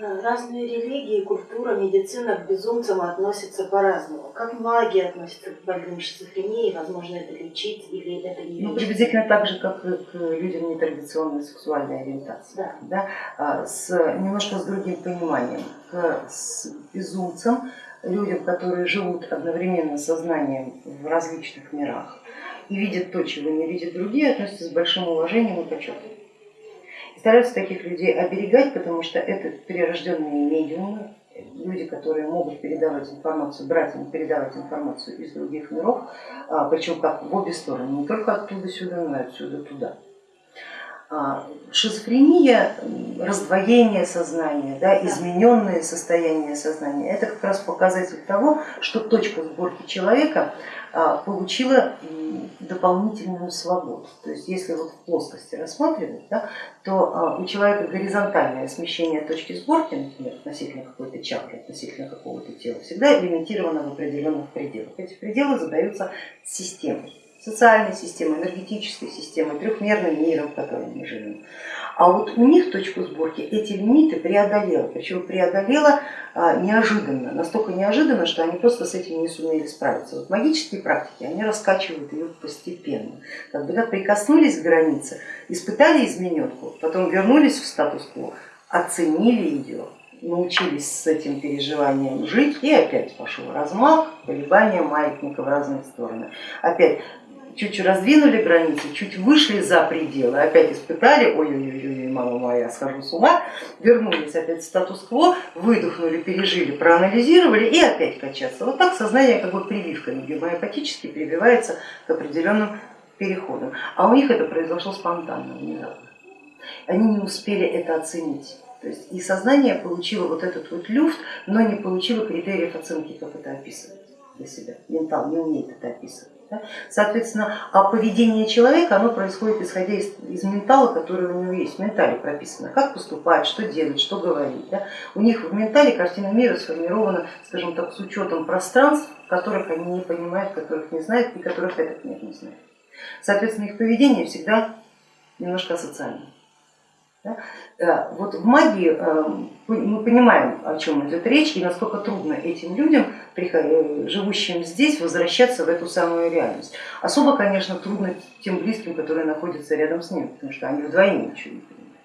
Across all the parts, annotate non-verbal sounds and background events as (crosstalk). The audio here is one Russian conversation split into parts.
Разные религии, культура, медицина к безумцам относятся по-разному. Как магия относится к больным шизофренией, возможно это лечить или это не Ну, приблизительно так же, как и к людям нетрадиционной сексуальной ориентации. Да. Да? А, с, немножко с другим пониманием. К, с безумцам, людям, которые живут одновременно сознанием в различных мирах и видят то, чего не видят другие, относятся с большим уважением и почетом стараются таких людей оберегать, потому что это перерожденные медиумы, люди, которые могут передавать информацию, брать и передавать информацию из других миров, а, причем как в обе стороны, не только оттуда сюда, но и отсюда туда. А, шизофрения, раздвоение сознания, да, измененное состояние сознания, это как раз показатель того, что точка сборки человека а, получила дополнительную свободу. То есть если вот в плоскости рассматривать, да, то а, у человека горизонтальное смещение точки сборки, например, относительно какой-то чакры, относительно какого-то тела, всегда лимитировано в определенных пределах. Эти пределы задаются системой социальной системой, энергетической системой, трехмерным миром, в котором мы живем. А вот у них точку сборки эти лимиты преодолела, причем преодолела а, неожиданно, настолько неожиданно, что они просто с этим не сумели справиться. Вот магические практики, они раскачивают ее постепенно. Как бы, да, прикоснулись к границе, испытали измененку, потом вернулись в статус-кво, оценили ее, научились с этим переживанием жить, и опять пошел размах, колебания маятника в разные стороны. Опять чуть раздвинули границы, чуть вышли за пределы, опять испытали, ой-ой-ой, мама моя, схожу с ума, вернулись опять в статус-кво, выдохнули, пережили, проанализировали и опять качаться. Вот так сознание как бы прививками гомеопатически прививается к определенным переходам. А у них это произошло спонтанно, внезапно. Они не успели это оценить. То есть и сознание получило вот этот вот люфт, но не получило критериев оценки, как это описывать для себя. Ментал не умеет это описывать. Да? Соответственно, а поведение человека оно происходит исходя из, из ментала, который у него есть, в ментале прописано, как поступать, что делать, что говорить. Да? У них в ментале картина мира сформирована, скажем так, с учетом пространств, которых они не понимают, которых не знают и которых этот мир не знает. Соответственно, их поведение всегда немножко асоциальное. Да? Э, вот в магии э, мы понимаем, о чем идет речь и насколько трудно этим людям, э, живущим здесь, возвращаться в эту самую реальность. Особо, конечно, трудно тем близким, которые находятся рядом с ними, потому что они вдвойне ничего не понимают,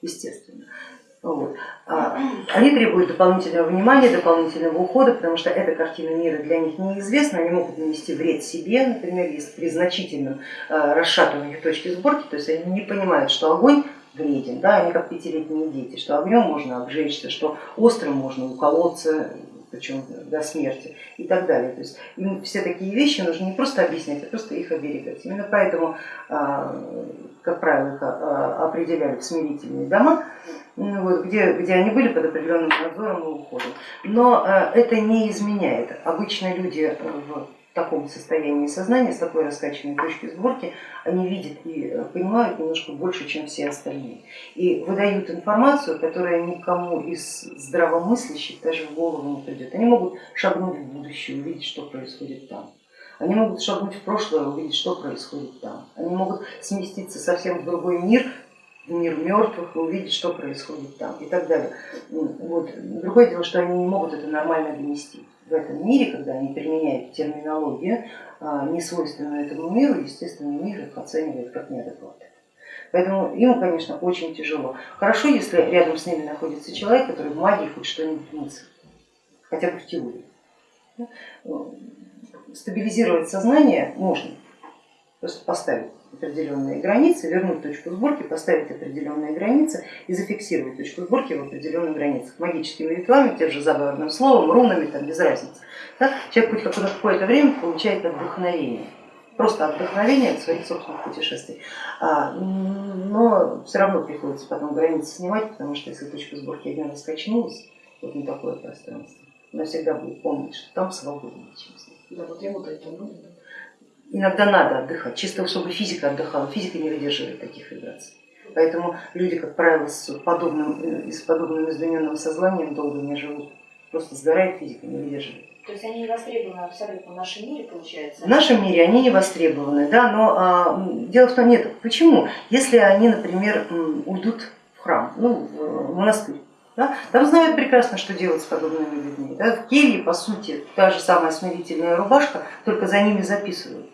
естественно. Вот. А, они требуют дополнительного внимания, дополнительного ухода, потому что эта картина мира для них неизвестна, они могут нанести вред себе, например, если при значительном расшатывании точки сборки, то есть они не понимают, что огонь вреден, да, они как пятилетние дети, что огнем можно обжечься, что острым можно уколоться, причем до смерти и так далее. То есть им все такие вещи нужно не просто объяснять, а просто их оберегать. Именно поэтому, а, как правило, их а, определяли в смирительные дома, вот, где, где они были под определенным надзором и уходом. Но а, это не изменяет. Обычно люди в таком состоянии сознания, с такой раскачанной точки сборки, они видят и э, понимают немножко больше, чем все остальные. И выдают информацию, которая никому из здравомыслящих даже в голову не придет. Они могут шагнуть в будущее, увидеть, что происходит там. Они могут шагнуть в прошлое, увидеть, что происходит там. Они могут сместиться совсем в другой мир, в мир мертвых, увидеть, что происходит там и так далее. Вот. Другое дело, что они не могут это нормально донести в этом мире, когда они применяют терминологию, а, не свойственную этому миру, естественно, мир их оценивает как неадекватный. Поэтому им, конечно, очень тяжело. Хорошо, если рядом с ними находится человек, который в магии хоть что-нибудь мыслит, хотя бы в теории. Стабилизировать сознание можно, просто поставить определенные границы, вернуть точку сборки, поставить определенные границы и зафиксировать точку сборки в определенных границах. Магическими ритуалами, тем же заговорным словом, рунами, там, без разницы. Да? Человек хоть какое-то время получает вдохновение, просто вдохновение от своих собственных путешествий. А, но все равно приходится потом границы снимать, потому что если точка сборки один раз качнулась, вот на такое пространство, она всегда будет помнить, что там здесь. Да, вот ему-то это нужно. Иногда надо отдыхать, чисто чтобы физика отдыхала, физика не выдерживает таких вибраций. Поэтому люди, как правило, с подобным, с подобным измененным сознанием долго не живут. Просто сгорает физика, не выдерживает. То есть они не востребованы абсолютно в нашем мире, получается? В нашем мире они не востребованы, да, но а, дело в том, нет, почему? Если они, например, уйдут в храм, ну, в монастырь, Да? Там знают прекрасно, что делать с подобными людьми. Да? В келье, по сути, та же самая смирительная рубашка, только за ними записывают.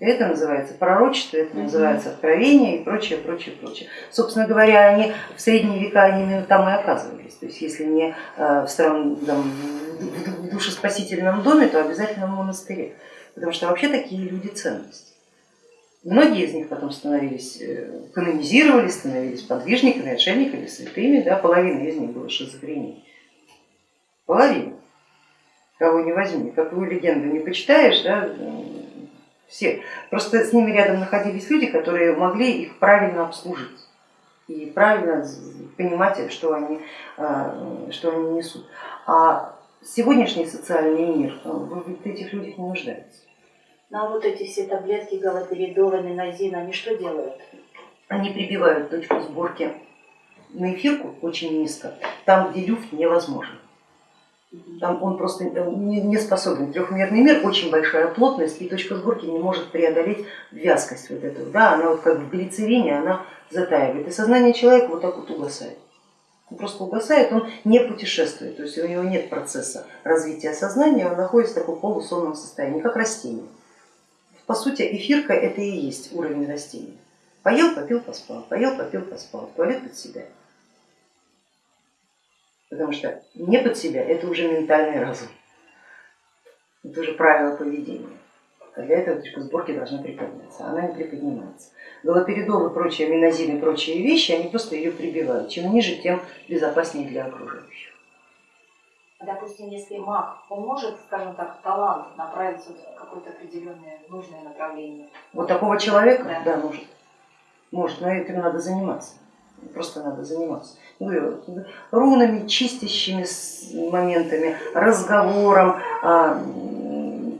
Это называется пророчество, это называется откровение и прочее, прочее, прочее. Собственно говоря, они в средние века они именно там и оказывались. То есть если не э, в, стран, там, в душеспасительном доме, то обязательно в монастыре. Потому что вообще такие люди ценность. Многие из них потом становились, э, канонизировались, становились подвижниками, отшельниками, святыми, да, половина из них была шизофрения. Половина. Кого не возьми, какую легенду не почитаешь, да, все. Просто с ними рядом находились люди, которые могли их правильно обслужить и правильно понимать, что они, э, что они несут. А сегодняшний социальный мир э, в этих людях не нуждается. Ну а вот эти все таблетки галоперидола, минозин, они что делают? Они прибивают точку сборки на эфирку очень низко, там, где люфт невозможен. Там он просто не способен. Трехмерный мир, очень большая плотность, и точка сборки не может преодолеть вязкость вот эту. Да, она вот как в глицерине, она затаивает. И сознание человека вот так вот угасает. Он просто угасает, он не путешествует, то есть у него нет процесса развития сознания, он находится в таком полусонном состоянии, как растение. По сути, эфирка это и есть уровень растения. Поел, попил, поспал, поел, попил, поспал, туалет под себя. Потому что не под себя это уже ментальный разум, это уже правило поведения. А для этого точка сборки должна приподняться, она не приподнимается. Галоперидол и прочие аминозин и прочие вещи, они просто ее прибивают. Чем ниже, тем безопаснее для окружающих. Допустим, если маг, он может, скажем так, талант направить в какое-то определенное нужное направление? Вот такого человека, да, да может. Может, но этим надо заниматься. Просто надо заниматься. Рунами, чистящими моментами, разговором, а,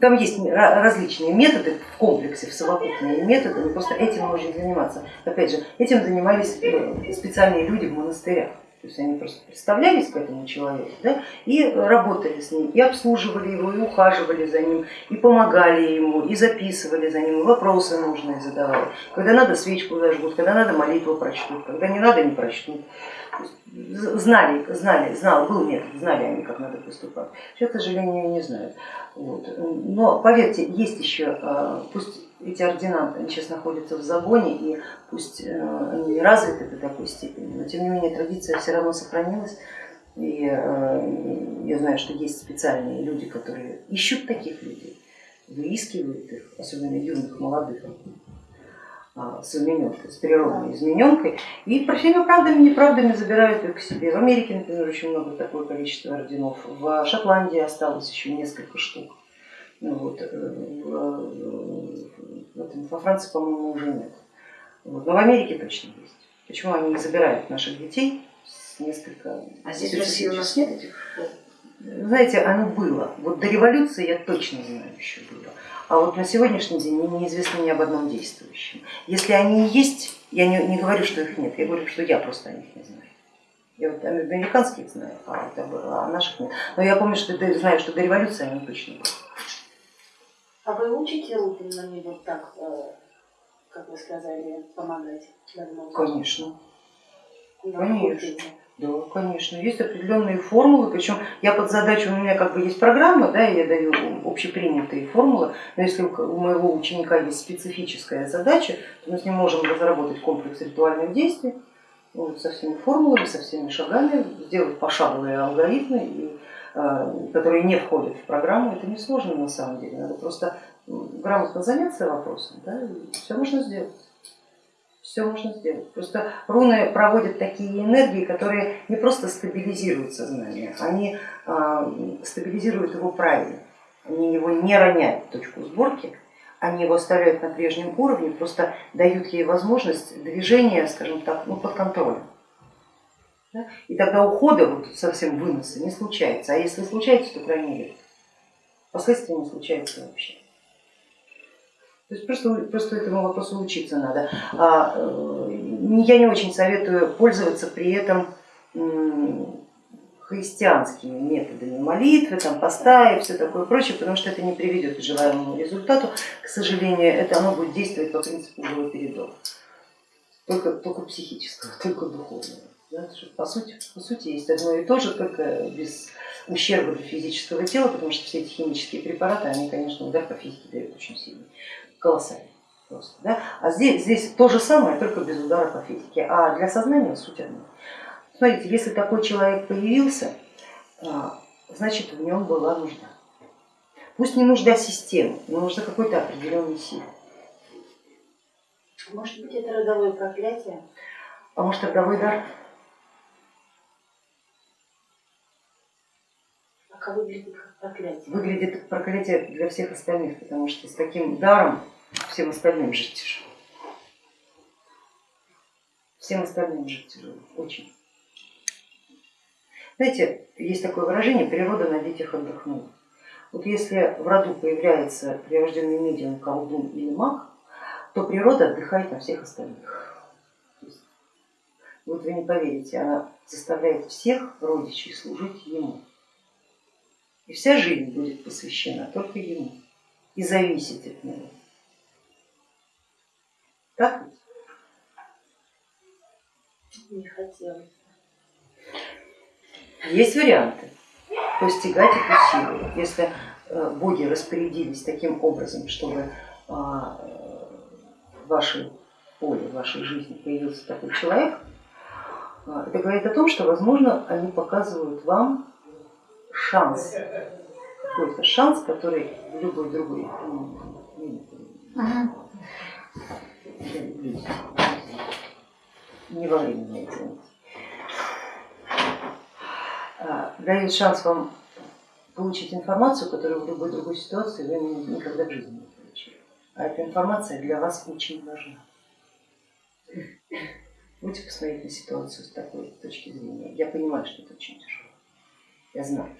там есть различные методы в комплексе, в совокупные методы, просто этим можно заниматься. Опять же, этим занимались э, специальные люди в монастырях. То есть они просто представлялись к этому человеку да, и работали с ним, и обслуживали его, и ухаживали за ним, и помогали ему, и записывали за ним, и вопросы нужные задавали. Когда надо свечку зажгут, когда надо молитву прочтут, когда не надо не прочтут. Знали, знали, знал, был метод, знали они, как надо поступать. Сейчас, к сожалению, не знают. Вот. Но поверьте, есть еще, а, пусть эти ординанты они сейчас находятся в загоне, и пусть э, они не развиты до такой степени, но тем не менее традиция все равно сохранилась. И э, я знаю, что есть специальные люди, которые ищут таких людей, выискивают их, особенно юных, молодых, с измененкой, с природной измененкой, и всеми правдами и неправдами забирают их к себе. В Америке, например, очень много такое количество орденов, в Шотландии осталось еще несколько штук. Ну, вот, э, во Франции, по-моему, уже нет. Вот, но в Америке точно есть. Почему они не забирают наших детей с несколько... А здесь в России у нас нет этих? Знаете, оно было. Вот до революции я точно знаю, еще было. А вот на сегодняшний день неизвестно ни об одном действующем. Если они есть, я не, не говорю, что их нет, я говорю, что я просто о них не знаю. Я вот американских знаю, а, а наших нет. Но я помню, что знаю, что до революции они точно были. А вы учите Лупинами вот так, э, как вы сказали, помогать давно? Конечно. Конечно. Да, конечно, есть определенные формулы, причем я под задачу, у меня как бы есть программа, да, я даю общепринятые формулы, но если у моего ученика есть специфическая задача, то мы с ним можем разработать комплекс ритуальных действий вот, со всеми формулами, со всеми шагами, сделать пошаговые алгоритмы и Э, которые не входят в программу, это не сложно на самом деле, надо просто грамотно заняться вопросом, да, все можно сделать. Все можно сделать. Просто руны проводят такие энергии, которые не просто стабилизируют сознание, они э, стабилизируют его правильно. Они его не роняют точку сборки, они его оставляют на прежнем уровне, просто дают ей возможность движения, скажем так, ну, под контролем. Да? И тогда ухода, вот совсем выноса не случается. А если случается, то крайне редко. Последствия не случается вообще. То есть просто, просто этому вопросу учиться надо. А, э, я не очень советую пользоваться при этом христианскими методами молитвы, там, поста и все такое прочее, потому что это не приведет к желаемому результату. К сожалению, это оно будет действовать по принципу галоперидола. Только, только психического, (laughs) только духовного. Да, по, сути, по сути есть одно и то же, только без ущерба для физического тела, потому что все эти химические препараты, они, конечно, удар по физике дают очень сильный, колоссальный. Просто, да? А здесь, здесь то же самое, только без удара по физике. А для сознания суть одна. Смотрите, если такой человек появился, а, значит в нем была нужда. Пусть не нужда системы, но нужда какой-то определенной силы. Может быть, это родовое проклятие? А может родовой дар? А как выглядит как проклятие? Выглядит как проклятие для всех остальных, потому что с таким даром всем остальным жить тяжело. Всем остальным жить тяжело, очень. Знаете, есть такое выражение, природа на детях отдохнула. Вот если в роду появляется прирожденный медиум, колдун или маг, то природа отдыхает на всех остальных. Вот вы не поверите, она заставляет всех родичей служить ему. И вся жизнь будет посвящена только ему и зависит от него. Так? Не хотелось. Есть варианты постигать эту силу. Если э, боги распорядились таким образом, чтобы а, в вашей поле, в вашей жизни появился такой человек, а, это говорит о том, что, возможно, они показывают вам шанс, какой-то шанс, который в любой другой не во медитации а, дает шанс вам получить информацию, которую в любой другой ситуации вы никогда в жизни не получили. А эта информация для вас очень важна. Будете посмотреть на ситуацию с такой точки зрения. Я понимаю, что это очень тяжело. Я знаю,